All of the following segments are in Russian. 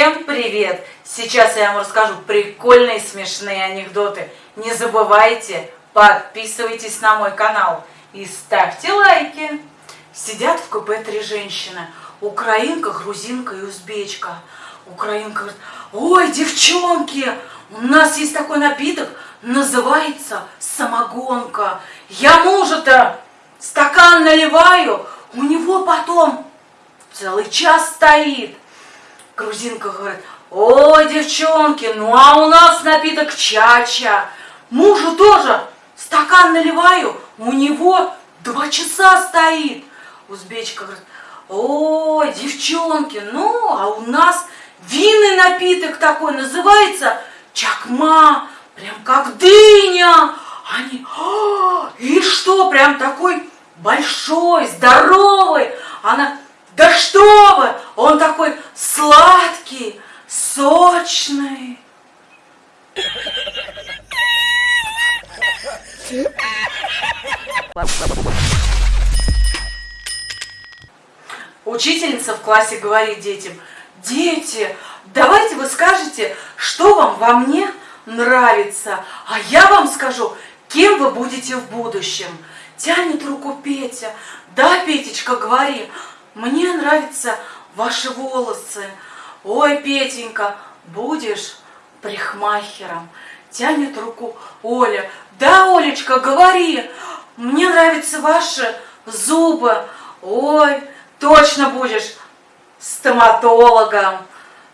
Всем привет! Сейчас я вам расскажу прикольные смешные анекдоты. Не забывайте, подписывайтесь на мой канал и ставьте лайки. Сидят в купе три женщины. Украинка, грузинка и узбечка. Украинка говорит, ой, девчонки, у нас есть такой напиток, называется самогонка. Я мужа-то стакан наливаю, у него потом целый час стоит. Грузинка говорит, ой, девчонки, ну а у нас напиток чача. Мужу тоже стакан наливаю, у него два часа стоит. Узбечка говорит, ой, девчонки, ну а у нас винный напиток такой, называется чакма, прям как дыня. Они, «А, и что, прям такой большой, здоровый. Она, да что вы, он такой сладкий, сочный. Учительница в классе говорит детям, дети, давайте вы скажете, что вам во мне нравится, а я вам скажу, кем вы будете в будущем. Тянет руку Петя. Да, Петечка, говори, мне нравятся ваши волосы. Ой, Петенька, будешь прихмахером. Тянет руку Оля. Да, Олечка, говори, мне нравятся ваши зубы. Ой, точно будешь стоматологом.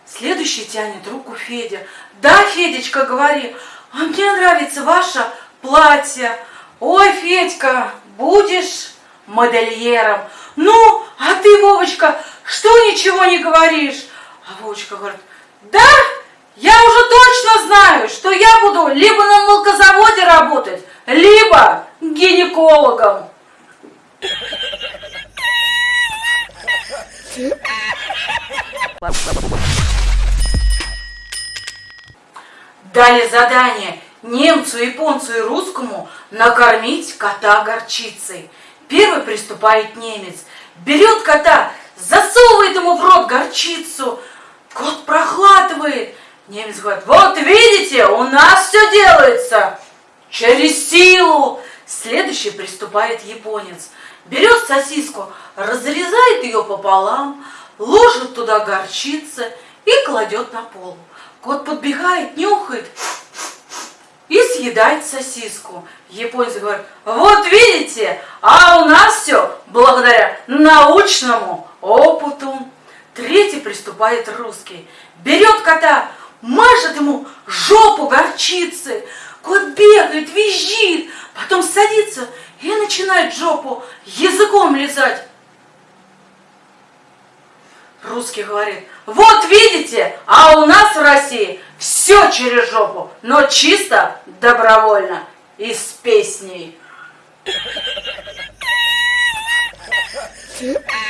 Следующий тянет руку Федя. Да, Федечка, говори, а мне нравится ваше платье. Ой, Федька, будешь модельером. Ну, а ты, Вовочка, что ничего не говоришь? А Вовочка говорит, да, я уже точно знаю, что я буду либо на молокозаводе работать, либо гинекологом. Дали задание немцу, японцу и русскому накормить кота горчицей. Первый приступает немец, берет кота, рот горчицу. Кот прохладывает. Немец говорит, вот видите, у нас все делается через силу. Следующий приступает японец. Берет сосиску, разрезает ее пополам, ложит туда горчицы и кладет на пол. Кот подбегает, нюхает и съедает сосиску. Японец говорит, вот видите, а у нас все благодаря научному опыту. Третий приступает русский, берет кота, мажет ему жопу горчицы. Кот бегает, визжит, потом садится и начинает жопу языком лизать. Русский говорит, вот видите, а у нас в России все через жопу, но чисто добровольно и с песней.